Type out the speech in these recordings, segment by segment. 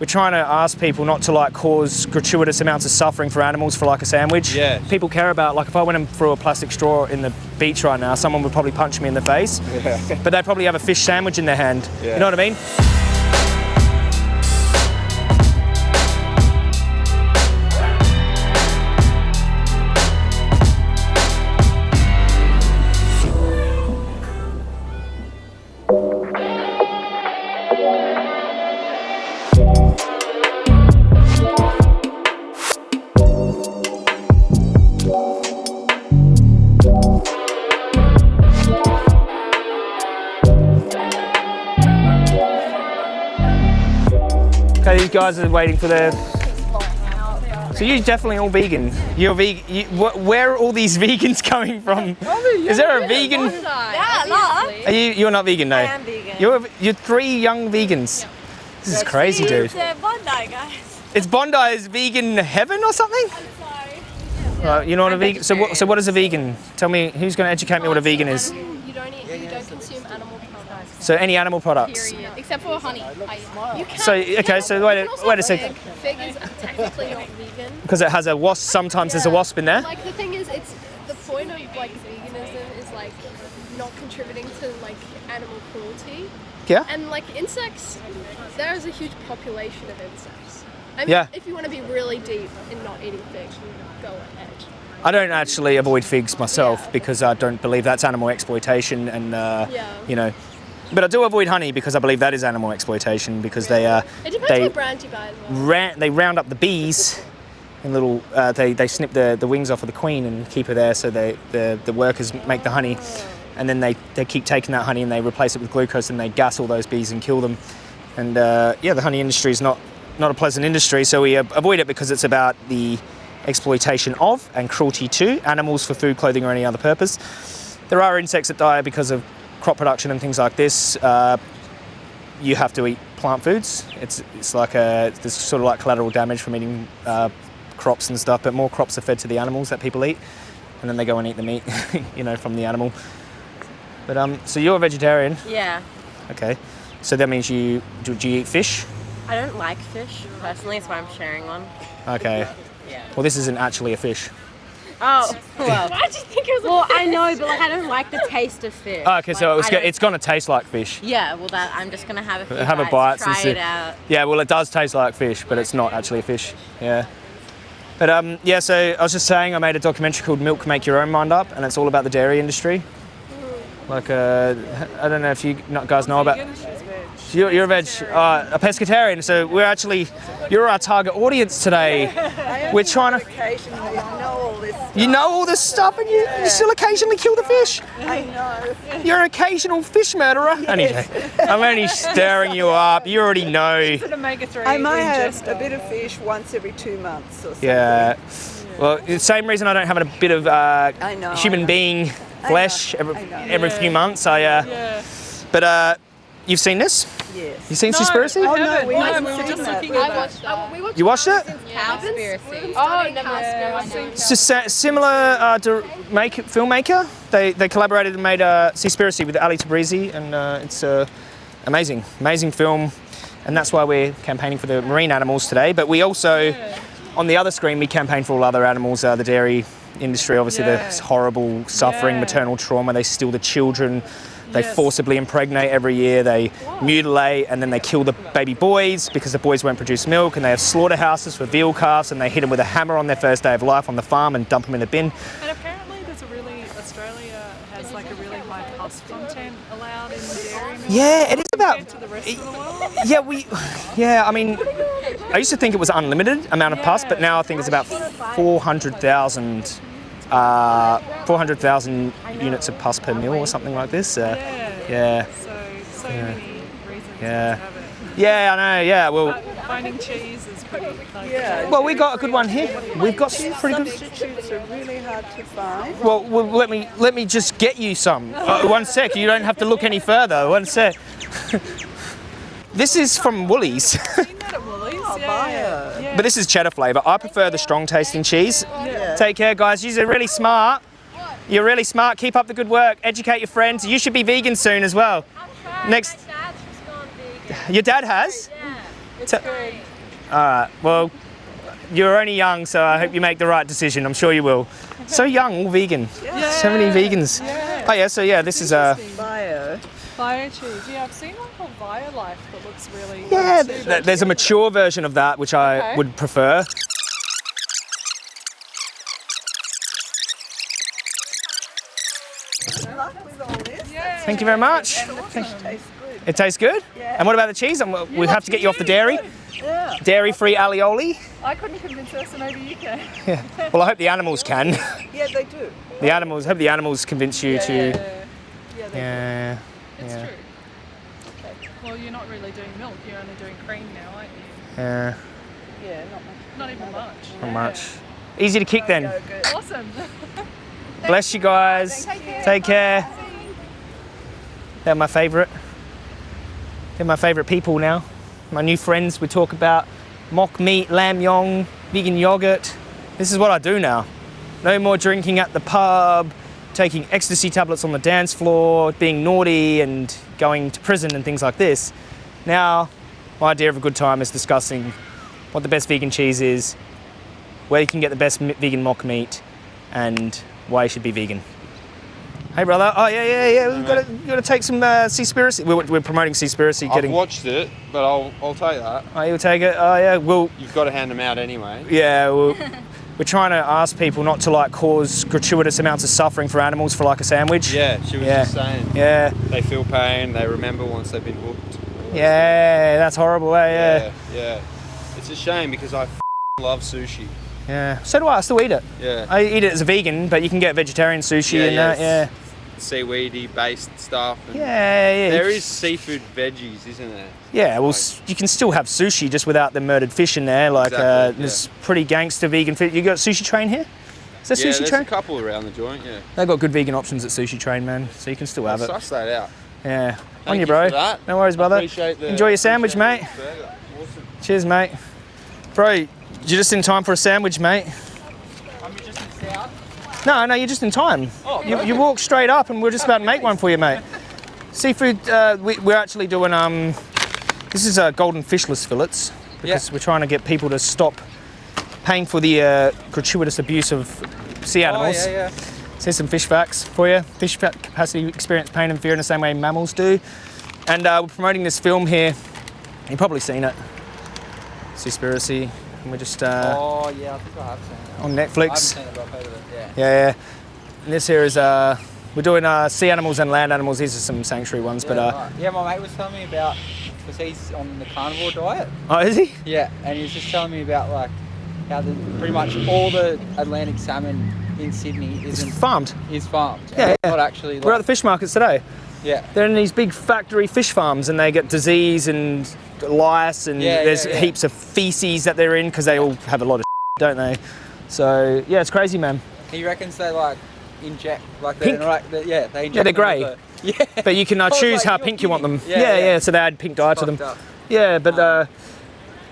we're trying to ask people not to like cause gratuitous amounts of suffering for animals for like a sandwich. Yeah. People care about like if I went and threw a plastic straw in the beach right now, someone would probably punch me in the face. Yeah. But they'd probably have a fish sandwich in their hand. Yeah. You know what I mean? Guys are waiting for their. So you're definitely all vegan. You're vegan. You, wh- where are all these vegans coming from? Is there a vegan? Yeah, love. Are you? You're not vegan, no. I am vegan. You're you're three young vegans. This is crazy, dude. It's Bondi, guys. It's Bondi's vegan heaven or something? Right, you know what a vegan? So what? So what is a vegan? Tell me, who's going to educate me what a vegan is? You don't eat, you don't consume animal products. So any animal products. Period. Except for honey. So okay, so wait, a- wait a second, Fig. Is technically not vegan. because it has a wasp. Sometimes there's a wasp in there. Like the thing is, it's the point of like veganism is like not contributing to like animal cruelty. Yeah. And like insects, there is a huge population of insects. I mean, Yeah. if you want to be really deep in not eating figs, go ahead. I don't actually avoid figs myself Yeah. because I don't believe that's animal exploitation, and uh, Yeah. you know. But I do avoid honey because I believe that is animal exploitation because they uh, they brand you buy as well. ra- they round up the bees in little uh, they, they snip the, the wings off of the queen and keep her there so they the, the workers make the honey. And then they, they keep taking that honey and they replace it with glucose and they gas all those bees and kill them. And uh, yeah the honey industry is not not a pleasant industry so we avoid it because it's about the exploitation of and cruelty to animals for food clothing or any other purpose. There are insects that die because of crop production and things like this uh, you have to eat plant foods. It's it's like a there's sort of like collateral damage from eating uh, crops and stuff. But more crops are fed to the animals that people eat, and then they go and eat the meat, you know, from the animal. But um, so you're a vegetarian, Yeah. okay? So that means you do, do you eat fish? I don't like fish personally, that's why I'm sharing one. Okay. Yeah. Well, this isn't actually a fish. Oh, well. Why do you think it was well, I know, but like I don't like the taste of fish. Oh, okay, so Like, it was go- it's going to taste like fish. Yeah, well, that I'm just gonna have a few Have a bite try and see. it out. Yeah, well, it does taste like fish, but it's not actually a fish. Yeah. But um, yeah, so I was just saying, I made a documentary called "Milk Make Your Own Mind Up," and it's all about the dairy industry. Like, uh, I don't know if you guys know about. You're, you're a veg, uh, a pescatarian. So we're actually, you're our target audience today. We're trying to. You know all this stuff, and you, you still occasionally kill the fish. I know. You're an occasional fish murderer. Anyway, I'm only stirring you up. You already know. omega-3 I might have ingester. a bit of fish once every two months or something. Yeah. Well, the same reason I don't have a bit of uh, I know, human I know. being flesh every, I know. every few months. I. Uh, Yeah. But uh, you've seen this? Yes. You seen No, Seaspiracy? Oh, no, we No, haven't we were just that. looking at I that. watched that. We watched You watched it? Cowspiracy. Oh, never Cowspiracy. mind. It's a similar uh, dir- make filmmaker. They they collaborated and made uh, Seaspiracy with Ali Tabrizi, and uh, it's uh, amazing, amazing film. And that's why we're campaigning for the marine animals today. But we also, on the other screen, we campaign for all other animals. Uh, the dairy industry, obviously, Yeah. the horrible suffering, Yeah. maternal trauma. They steal the children. They Yes. forcibly impregnate every year. They mutilate and then they kill the baby boys because the boys won't produce milk. And they have slaughterhouses for veal calves and they hit them with a hammer on their first day of life on the farm and dump them in the bin. And apparently there's a really, Australia has like a really high pus content allowed in the dairy milk Yeah, it is about. compared to the rest of the world. Yeah, we. Yeah, I mean, I used to think it was unlimited amount of pus, but now I think it's about 400,000. Uh, 400,000 units of pus per mil or something like this. Uh, Yeah. yeah. So, so many reasons Yeah. to have it. Yeah, I know. Yeah, well, But finding cheese is pretty like, Yeah. well, we got a good one here. We've got some pretty good. Substitutes are really hard to find. Well, well, let me let me just get you some. Uh, one sec. You don't have to look any further. One sec. this is from Woolies, seen that at Woolies. yeah, buy it. yeah. but this is cheddar flavour. I prefer the strong tasting cheese. Take care, guys. You're really smart. You're really smart. Keep up the good work. Educate your friends. You should be vegan soon as well. Next, My dad's just gone vegan. your dad has. Yeah. It's Ta- good. All right. Well, you're only young, so I hope you make the right decision. I'm sure you will. So young, all vegan. Yeah. So many vegans. Yeah. Oh yeah. So yeah, this is uh, Bio. Bio cheese. Yeah, I've seen one called Bio Life that looks really yeah. th- There's a mature version of that which I Okay. would prefer. Good luck with all this. Yeah. Thank you very much. Tastes good. It tastes good. Yeah. And what about the cheese? Um, we have to get you off the dairy. Yeah. Dairy-free alioli. I couldn't convince her, so maybe you can. yeah. Well, I hope the animals can. Yeah, they do. the animals. Hope the animals convince you to. Yeah, yeah, they Yeah. It's yeah. true. Okay. Well, you're not really doing milk. You're only doing cream now, aren't you? Yeah. Yeah, not much. Not even much. Not much. Easy to kick then. Awesome. Bless you guys. Take care. They're my favourite. They're my favourite people now. My new friends. We talk about mock meat, lamb yong, vegan yogurt. This is what I do now. No more drinking at the pub, taking ecstasy tablets on the dance floor, being naughty and going to prison and things like this. Now, my idea of a good time is discussing what the best vegan cheese is, where you can get the best vegan mock meat, and why you should be vegan. Hey, brother. Oh, yeah, yeah, yeah. We've got to, got to take some uh, Seaspiracy. We're, we're promoting Seaspiracy. I've Getting. watched it, but I'll, I'll take that. Oh, you'll take it. Oh, yeah. Well, You've got to hand them out anyway. yeah. Well, we're trying to ask people not to like cause gratuitous amounts of suffering for animals for like a sandwich. Yeah, she was Yeah. just saying. Yeah. They feel pain, they remember once they've been hooked. Yeah. That's horrible. Eh? Yeah. Yeah, yeah. It's a shame because I f- love sushi. Yeah. So do I. I still eat it. Yeah. I eat it as a vegan, but you can get vegetarian sushi Yeah, and yeah, that. Yeah. Seaweedy based stuff. and Yeah. Yeah. There is seafood veggies, isn't there? Yeah, well, s- you can still have sushi just without the murdered fish in there. Like, uh, Exactly, there's pretty gangster vegan fish. You got Sushi Train here? Is there yeah, Sushi there's Train? a couple around the joint, yeah. They've got good vegan options at Sushi Train, man. So you can still have I'll it. suss that out. Yeah. On Thank you, you bro. No worries, brother. Enjoy your sandwich, mate. Awesome. Cheers, mate. Bro, you're just in time for a sandwich, mate. I'm just in South. No, no, you're just in time. Oh, You, you walk straight up, and we're just about to make one for you, mate. Seafood. Uh, we, we're actually doing. Um, this is uh, golden fishless fillets because we're trying to get people to stop paying for the uh, gratuitous abuse of sea animals. Oh, yeah, yeah. Here's some fish facts for you. Fish capacity experience pain and fear in the same way mammals do. And uh, we're promoting this film here. You've probably seen it. Seaspiracy. And we're just uh, Oh yeah, I think I have seen it. on I haven't Netflix. seen it, but I've heard of it. Yeah. Yeah, yeah. And this here is uh, we're doing uh, sea animals and land animals. These are some sanctuary ones, but yeah, uh, right. yeah, my mate was telling me about because he's on the carnivore diet. oh, is he? Yeah, and he was just telling me about like how the, pretty much all the Atlantic salmon in Sydney isn't farmed. is farmed. Yeah, yeah. Not actually. Like, We're at the fish markets today. Yeah. They're in these big factory fish farms, and they get disease and lice, and Yeah, there's yeah, yeah. heaps of feces that they're in because they all have a lot of, don't they? So yeah, it's crazy, man. He reckons they like inject like they're Pink? like they yeah they inject. Yeah, they're with Yeah. But you can uh, choose like, how "You're pink you want them. Yeah, Yeah. So they add pink dye to them. Up. Yeah, but Um, uh,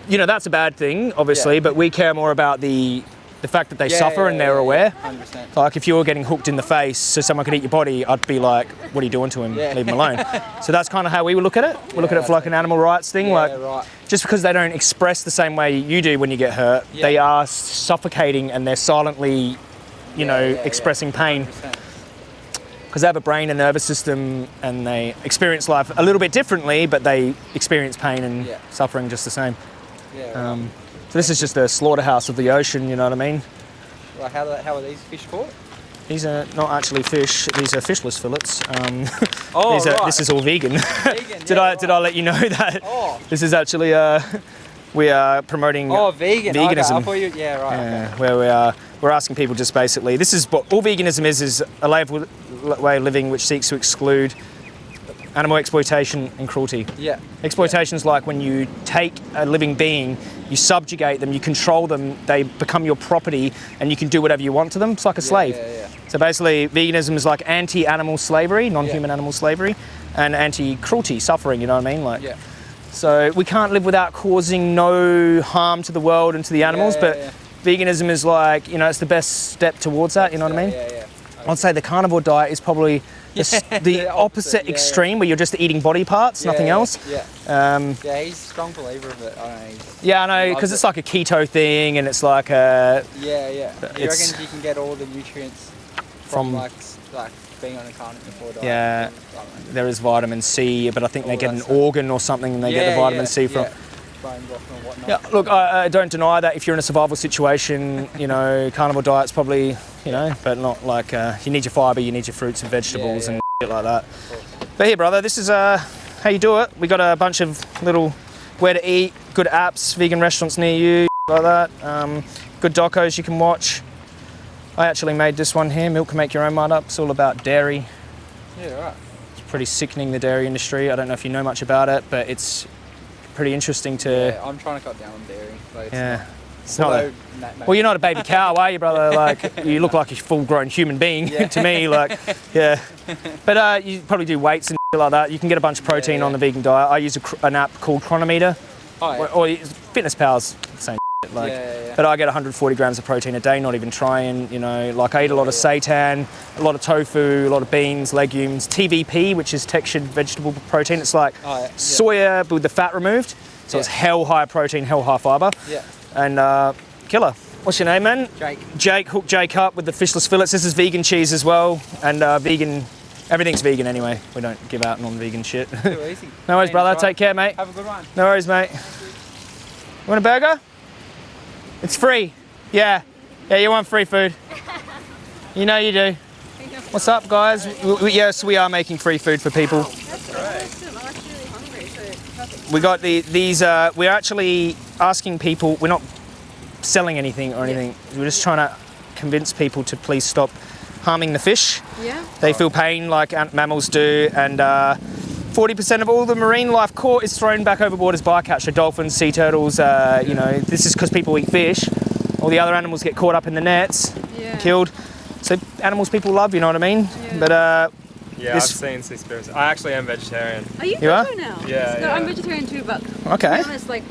you know that's a bad thing, obviously. But we care more about the the fact that they Yeah, suffer yeah, and they're yeah, aware. yeah, 100%. Like if you were getting hooked in the face so someone could eat your body, I'd be like, "What are you doing to him? Leave him alone." so that's kind of how we would look at it. We look at it for like an animal rights thing. Like right. just because they don't express the same way you do when you get hurt, they are suffocating and they're silently, you know, expressing pain because they have a brain and nervous system and they experience life a little bit differently, but they experience pain and suffering just the same. Yeah. right. Um, so this is just a slaughterhouse of the ocean, you know what I mean? Like how, how are these fish caught? These are not actually fish; these are fishless fillets. Um, Oh, are, right. This is all vegan. Vegan, did yeah, I did I let you know that? Oh. This is actually uh, we are promoting Oh, vegan. Veganism. Thought you. Yeah, right. okay. Yeah, where we are, we're asking people just basically, this is what all veganism is, is a way of, way of living which seeks to exclude animal exploitation and cruelty. Yeah. Exploitation is like when you take a living being, you subjugate them, you control them, they become your property, and you can do whatever you want to them. It's like a slave. Yeah, yeah. So basically, veganism is like anti-animal slavery, non-human animal slavery, and anti-cruelty, suffering. You know what I mean? Like, Yeah. so we can't live without causing no harm to the world and to the animals, but veganism is like, you know, it's the best step towards that. You know what I mean? Yeah, yeah. I'd say the carnivore diet is probably the, the opposite, opposite, extreme, where you're just eating body parts, nothing yeah, else. Yeah. Um, Yeah, he's a strong believer of it. Know. yeah, I know because it. it's like a keto thing, and it's like a Yeah, yeah. You reckon you can get all the nutrients From- from, like like being on a carnivore diet? Yeah. I there is vitamin C, but I think they get an stuff. organ or something, and they get the vitamin yeah, C from. yeah. And. Yeah, look, I, I don't deny that if you're in a survival situation, you know, carnivore diet's probably, you know, but not like uh, you need your fibre, you need your fruits and vegetables yeah. and shit like that. But here, brother, this is uh, how you do it. We got a bunch of little where to eat, good apps, vegan restaurants near you, like that. Um, good docos you can watch. I actually made this one here, Milk Can Make Your Own Mind Up. It's all about dairy. Yeah, right. It's pretty sickening, the dairy industry. I don't know if you know much about it, but it's pretty interesting to. Yeah, I'm trying to cut down on dairy. But it's Yeah. Not, It's not a-. Well, you're not a baby cow, are you, brother? Like, you look like a full-grown human being Yeah. to me. Like, yeah. But uh, you probably do weights and like that. You can get a bunch of protein Yeah, on the vegan diet. I use a, an app called Cronometer, Oh, yeah. or, or Fitness Pal's same. Shit, like, Yeah, yeah, yeah. but I get 140 grams of protein a day, not even trying. You know, like I eat a lot of seitan, a lot of tofu, a lot of beans, legumes, TVP, which is textured vegetable protein. It's like Oh, yeah, yeah. soya but with the fat removed, so it's hell high protein, hell high fiber, yeah. and uh, killer. What's your name, man? Jake. Jake, hook Jake up with the fishless fillets. This is vegan cheese as well, and uh, vegan. Everything's vegan anyway. We don't give out non-vegan shit. No worries, brother. right. Take care, mate. Have a good one. No worries, mate. You want a burger? It's free. Yeah. Yeah, you want free food. You know you do. What's up, guys? We- yes, we are making free food for people. We got the these. Uh, we're actually asking people. We're not selling anything or anything. We're just trying to convince people to please stop harming the fish. Yeah. They feel pain like mammals do, and uh, 40% of all the marine life caught is thrown back overboard as bycatch. So dolphins, sea turtles, uh, you know, this is because people eat fish. All the other animals get caught up in the nets, Yeah. killed. So animals people love, you know what I mean? Yeah. But uh, Yeah, This- I've seen Seaspiracy. I actually am vegetarian. Are you, You are? now? Yeah, No, I'm vegetarian too, but to okay. be honest, like,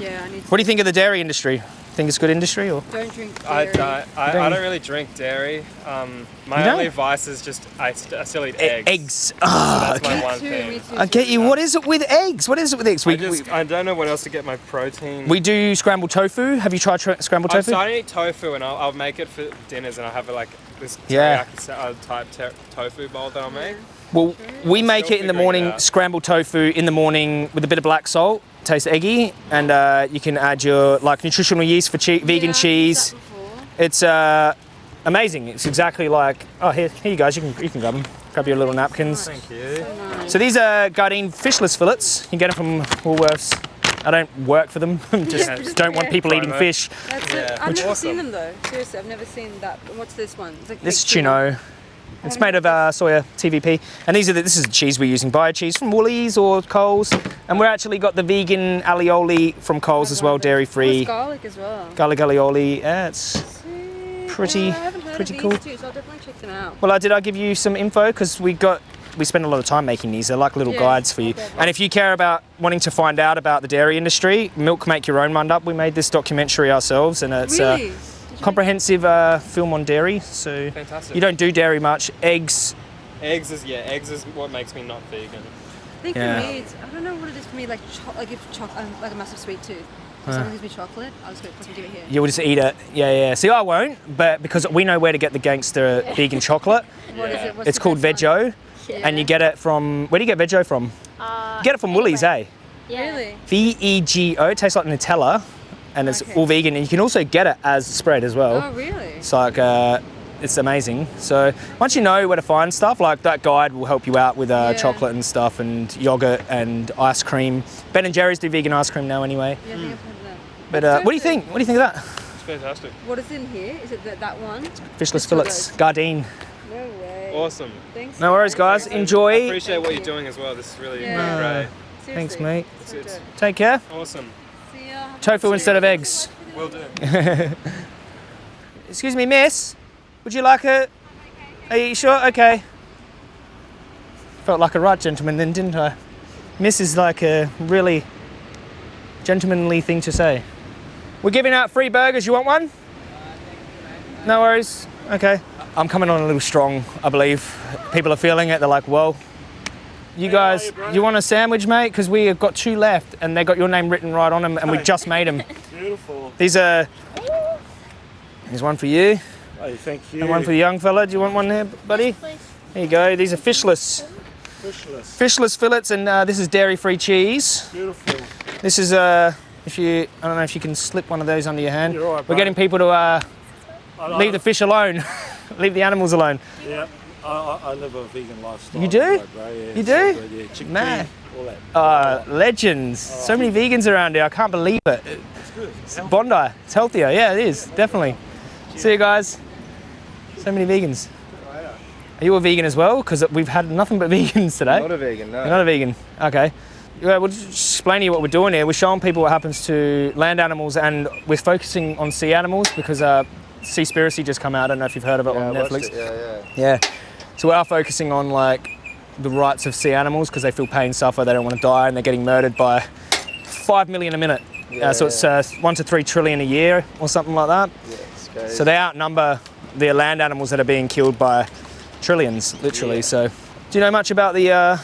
yeah, I need to. What do you think of the dairy industry? Think it's good industry or? Don't drink I dairy. don't, I, I don't- don't really drink dairy. Um, my only vice is just I, st- I still eat E- eggs. eggs. Ah, That's my okay. one Too, thing. too. I get you. What is it with eggs? What is it with eggs? I We, just I don't know what else to get my protein. we, we do scrambled tofu. Have you tried tra- scrambled I'm tofu? starting to eat tofu and I'll, I'll make it for dinners and I'll have like this Yeah. teriyaki uh, type ter- tofu bowl that I'll make. Well, we make it in the morning, scrambled tofu in the morning with a bit of black salt, tastes eggy, and uh, you can add your like nutritional yeast for che- vegan Yeah, cheese. It's uh, amazing. It's exactly like oh here, here you guys, you can you can grab them, grab your little napkins. Thank you. So these are Gardein fishless fillets. You can get them from Woolworths. I don't work for them. just Yeah. don't want people eating fish. That's Yeah. it. I've Which- never Awesome. seen them though. Seriously, I've never seen that. What's this one? It's like This is. Chino. It's made of uh, soya TVP, and these are the, this is the cheese we're using, bio cheese from Woolies or Coles, and we're actually got the vegan alioli from Coles as well, dairy free. it's garlic as well. Garlic alioli. Yeah, it's Pretty- Yeah, I haven't heard pretty of cool. so I'll definitely check them out. well. I did I give you some info because we got we spend a lot of time making these. They're like little Yeah, guides for you. okay. And if you care about wanting to find out about the dairy industry, Milk Make Your Own Mind Up. We made this documentary ourselves, and it's really? a comprehensive uh, film on dairy. So Fantastic. you don't do dairy much. Eggs. Eggs is yeah, eggs is what makes me not vegan. I think Yeah. for me, it's, I don't know what it is for me. Like, cho- like if cho- I'm like a massive sweet tooth. If someone gives me chocolate, I'll just go fucking give it here. You'll just eat it. Yeah, yeah. See, I won't, but because we know where to get the gangster vegan chocolate. What is Yeah. it? What's It's called best one? Vego, and you get it from. Where do you get Vego from? Uh, You get it from Woolies, eh? Really? V E G O. It tastes like Nutella, and it's Okay. all vegan. And you can also get it as spread as well. Oh, really? It's like uh, it's amazing. So once you know where to find stuff, like that guide will help you out with uh, Yeah. chocolate and stuff, and yogurt and ice cream. Ben and Jerry's do vegan ice cream now anyway. Yeah, I think I've heard of that. But uh, what do you think? What do you think of that? It's fantastic. What is in here? Is it that, that one? Fishless Just fillets. Gardein. No way. Awesome. Thanks. No worries, guys. I Enjoy. appreciate what you're doing as well. This is really, Yeah. really great. Seriously. Thanks, mate. So It's- Take care. Awesome. See. Tofu instead of eggs. Will do. Excuse me, miss. Would you like a? Are you sure? Okay. Felt like a right gentleman then, didn't I? Miss is like a really gentlemanly thing to say. We're giving out free burgers. You want one? No worries. Okay. I'm coming on a little strong, I believe. People are feeling it. They're like, well, You guys, you want a sandwich, mate? Because we have got two left, and they got your name written right on them, and we just made them. Beautiful. These are. There's one for you, Hey, thank you. and one for the young fella. Do you want one there, buddy? There you go. These are fishless, Fishless. fishless fillets, and uh, this is dairy-free cheese. Beautiful. This is uh, if you, I don't know if you can slip one of those under your hand. You're all right, We're bro. getting people to uh, I, I, leave the fish alone, leave the animals alone. Yeah. I, I, I live a vegan lifestyle. You do? anyway. Yeah, You do? so good, Yeah, chickpea, Man. all that. Uh, legends. So many vegans around here. I can't believe it. It's good. It's Bondi. It's healthier. Yeah, it is. Definitely. See you guys. So many vegans. Are you a vegan as well? Because we've had nothing but vegans today. Not a vegan, no. You're not a vegan. Okay. Yeah, we'll just explain to you what we're doing here. We're showing people what happens to land animals, and we're focusing on sea animals because uh, Seaspiracy just come out. I don't know if you've heard of it yeah, on I Netflix. it, yeah, yeah. Yeah. So we are focusing on like the rights of sea animals because they feel pain, suffer, they don't want to die, and they're getting murdered by five million a minute. Yeah, uh, so it's uh, one to three trillion a year or something like that. Yeah. So they outnumber the land animals that are being killed by trillions, literally. Yeah. So, do you know much about the uh,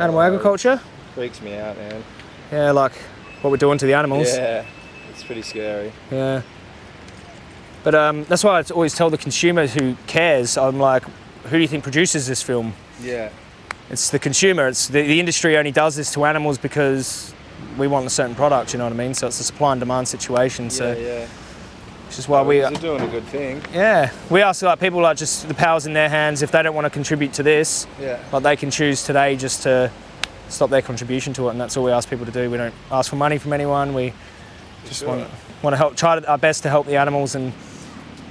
animal agriculture? freaks me out, man. Yeah, like what we're doing to the animals. Yeah, it's pretty scary. Yeah. But um, that's why I always tell the consumer who cares, I'm like, who do you think produces this film? Yeah, It's the consumer. It's the, the industry only does this to animals because we want a certain product. You know what I mean? So it's a supply and demand situation. So yeah, yeah. which is why we, They're doing a good thing. yeah, we ask like people like just the powers in their hands. If they don't want to contribute to this, Yeah, like they can choose today just to stop their contribution to it, and that's all we ask people to do. We don't ask for money from anyone. We just sure. want want to help, try our best to help the animals and.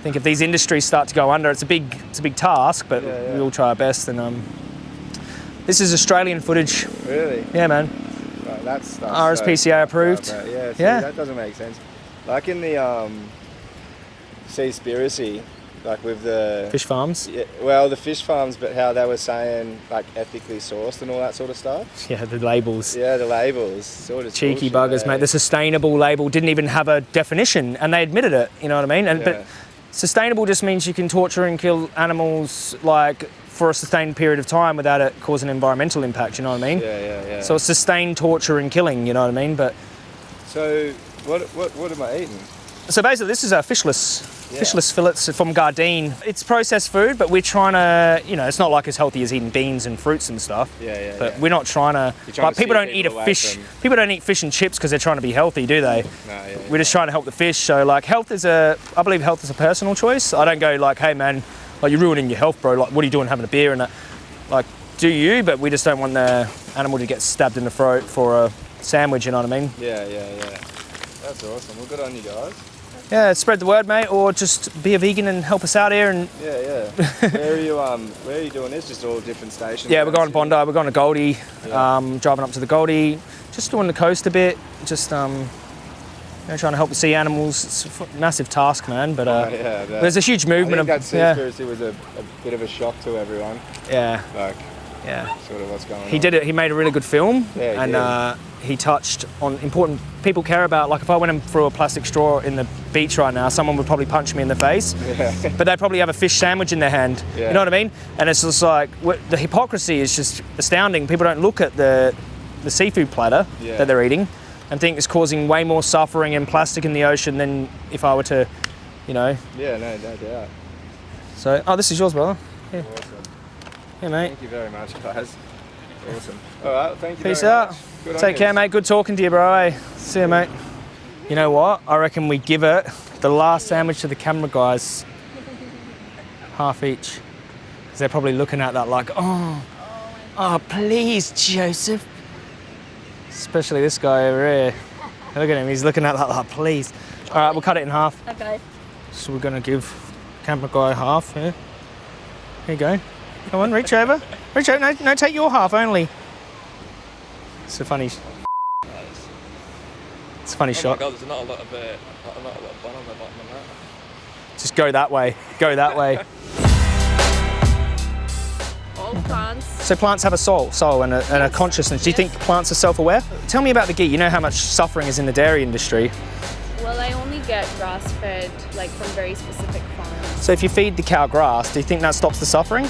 I think if these industries start to go under, it's a big, it's a big task, but Yeah, yeah. we will try our best. And um, this is Australian footage. really. Yeah, man. Right, that's, that's RSPCA so approved. up, yeah, see, Yeah. that doesn't make sense. Like in the um, Seaspiracy, like with the Fish farms. Yeah, well, the fish farms, but how they were saying like ethically sourced and all that sort of stuff. Yeah, the labels. Yeah, the labels, sort of Cheeky bullshit, buggers, eh? mate. The sustainable label didn't even have a definition, and they admitted it. You know what I mean? And Yeah. but sustainable just means you can torture and kill animals like for a sustained period of time without it causing environmental impact. You know what I mean? Yeah, yeah, yeah. So it's sustained torture and killing. You know what I mean? But So what what what am I eating? So basically, this is a fishless. Yeah. Fishless fillets from Gardein. It's processed food, but we're trying to, you know, it's not like as healthy as eating beans and fruits and stuff. Yeah, yeah. But yeah. we're not trying to. Trying like to people don't eat a fish. from- People don't eat fish and chips because they're trying to be healthy, do they? No, yeah, We're just trying to help the fish. So like, health is a. I believe health is a personal choice. I don't go like, hey man, like you're ruining your health, bro. Like, what are you doing having a beer and that? Like, do you? But we just don't want the animal to get stabbed in the throat for a sandwich. You know what I mean? yeah, yeah, yeah. That's awesome. Well, good on you guys. Yeah, spread the word, mate, or just be a vegan and help us out here. And Yeah, yeah. where are you? Um, where are you doing this? Just all different stations. yeah, we're going to Bondi. We're going to Goldie. Yeah. Um, driving up to the Goldie, just doing the coast a bit. Just um, you know, trying to help the sea animals. It's a f- massive task, man. But uh, Sydney? yeah, that, there's a huge I movement think of that yeah, Seaspiracy was a, a bit of a shock to everyone. yeah, Like, yeah. sort of what's going on. He did it. He made a really good film, Yeah, and did. uh, he touched on important people care about. Like if I went and threw a plastic straw in the beach right now, someone would probably punch me in the face. Yeah. But they'd probably have a fish sandwich in their hand. Yeah. You know what I mean? And it's just like the hypocrisy is just astounding. People don't look at the the seafood platter Yeah. that they're eating and think it's causing way more suffering and plastic in the ocean than if I were to, you know. Yeah, no, no doubt. So, oh, this is yours, brother. Awesome. Yeah, mate. Thank you very much, guys. Awesome. All right, thank you. Peace very out. much. Good Take yous. care, mate. Good talking to you, bro. eh? See you, mate. You know what? I reckon we give it the last sandwich to the camera guys, half each, because they're probably looking at that like, oh, oh, please, Joseph. Especially this guy over here. Look at him. He's looking at that like, please. All right, we'll cut it in half. Okay. So we're gonna give camera guy half. here. Here you go. Come on, reach over. Reach over. No, no, take your half only. It's a funny. It's a funny Oh shot. my god, there's not a lot of uh, not, not a lot of bun on the bottom of that. Just go that way. Go that way. All plants. So plants have a soul, soul and a, and a consciousness. Do you think plants are self-aware? Tell me about the ghee. You know how much suffering is in the dairy industry. Well, I only get grass fed, like from very specific farms. So if you feed the cow grass, do you think that stops the suffering?